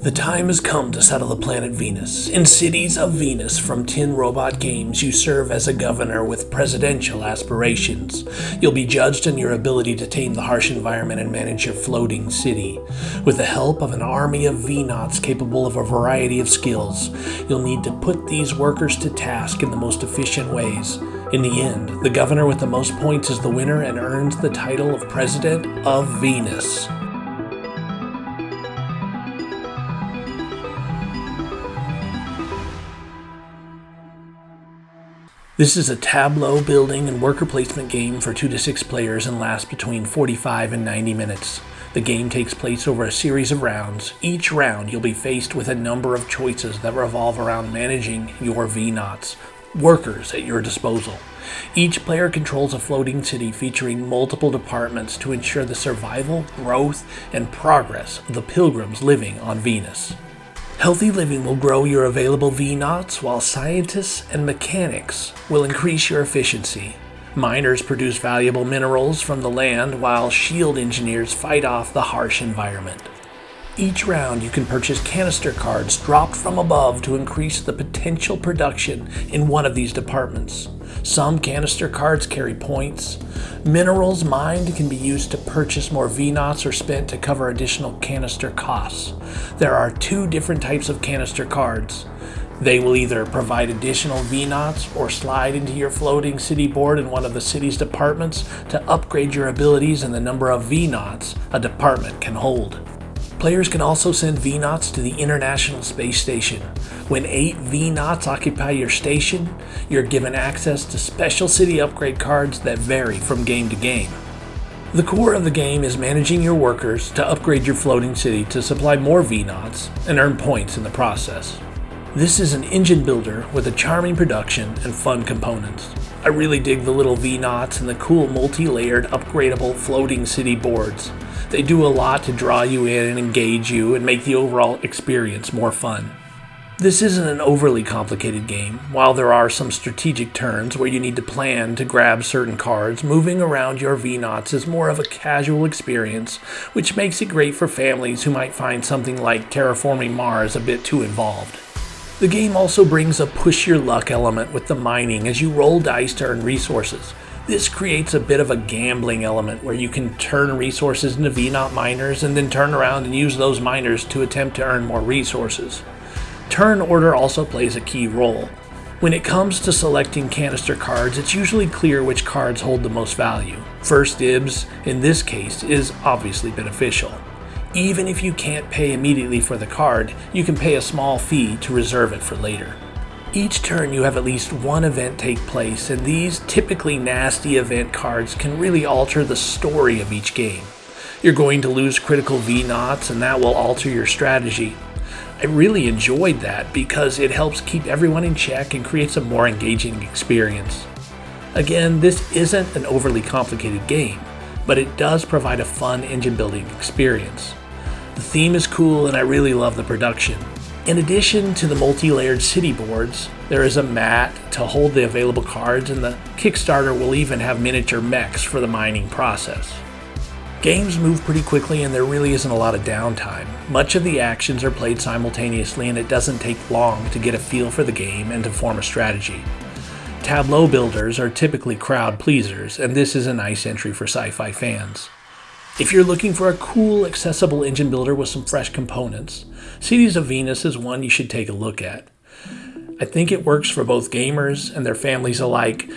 The time has come to settle the planet Venus. In Cities of Venus from Tin Robot Games, you serve as a governor with presidential aspirations. You'll be judged on your ability to tame the harsh environment and manage your floating city. With the help of an army of V-Nauts capable of a variety of skills, you'll need to put these workers to task in the most efficient ways. In the end, the governor with the most points is the winner and earns the title of President of Venus. This is a tableau building and worker placement game for 2 to 6 players and lasts between 45 and 90 minutes. The game takes place over a series of rounds. Each round you'll be faced with a number of choices that revolve around managing your V-Nauts, workers at your disposal. Each player controls a floating city featuring multiple departments to ensure the survival, growth, and progress of the pilgrims living on Venus. Healthy living will grow your available V-Nauts, while scientists and mechanics will increase your efficiency. Miners produce valuable minerals from the land, while shield engineers fight off the harsh environment. Each round you can purchase canister cards dropped from above to increase the potential production in one of these departments. Some canister cards carry points. Minerals mined can be used to purchase more V-Nauts or spent to cover additional canister costs. There are two different types of canister cards. They will either provide additional V-Nauts or slide into your floating city board in one of the city's departments to upgrade your abilities and the number of V-Nauts a department can hold. Players can also send V-Nauts to the International Space Station. When 8 V-Nauts occupy your station, you're given access to special city upgrade cards that vary from game to game. The core of the game is managing your workers to upgrade your floating city to supply more V-Nauts and earn points in the process. This is an engine builder with a charming production and fun components. I really dig the little V-Nauts and the cool multi-layered upgradable floating city boards. They do a lot to draw you in and engage you and make the overall experience more fun. This isn't an overly complicated game. While there are some strategic turns where you need to plan to grab certain cards, moving around your V-Nauts is more of a casual experience, which makes it great for families who might find something like terraforming Mars a bit too involved. The game also brings a push your luck element with the mining as you roll dice to earn resources. This creates a bit of a gambling element where you can turn resources into V-Naut miners and then turn around and use those miners to attempt to earn more resources. Turn order also plays a key role. When it comes to selecting canister cards, it's usually clear which cards hold the most value. First dibs, in this case, is obviously beneficial. Even if you can't pay immediately for the card, you can pay a small fee to reserve it for later. Each turn you have at least one event take place, and these typically nasty event cards can really alter the story of each game. You're going to lose critical V-Nauts and that will alter your strategy. I really enjoyed that because it helps keep everyone in check and creates a more engaging experience. Again, this isn't an overly complicated game, but it does provide a fun engine building experience. The theme is cool and I really love the production. In addition to the multi-layered city boards, there is a mat to hold the available cards and the Kickstarter will even have miniature mechs for the mining process. Games move pretty quickly and there really isn't a lot of downtime. Much of the actions are played simultaneously and it doesn't take long to get a feel for the game and to form a strategy. Tableau builders are typically crowd pleasers and this is a nice entry for sci-fi fans. If you're looking for a cool, accessible engine builder with some fresh components, Cities of Venus is one you should take a look at. I think it works for both gamers and their families alike.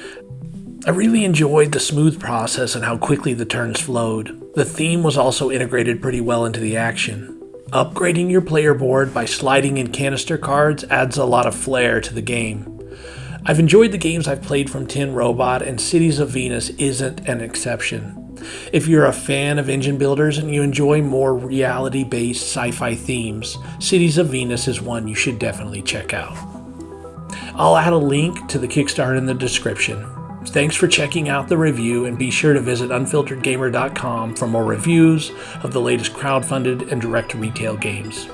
I really enjoyed the smooth process and how quickly the turns flowed. The theme was also integrated pretty well into the action. Upgrading your player board by sliding in canister cards adds a lot of flair to the game. I've enjoyed the games I've played from Tin Robot, and Cities of Venus isn't an exception. If you're a fan of engine builders and you enjoy more reality based sci fi themes, Cities of Venus is one you should definitely check out. I'll add a link to the Kickstarter in the description. Thanks for checking out the review and be sure to visit unfilteredgamer.com for more reviews of the latest crowdfunded and direct retail games.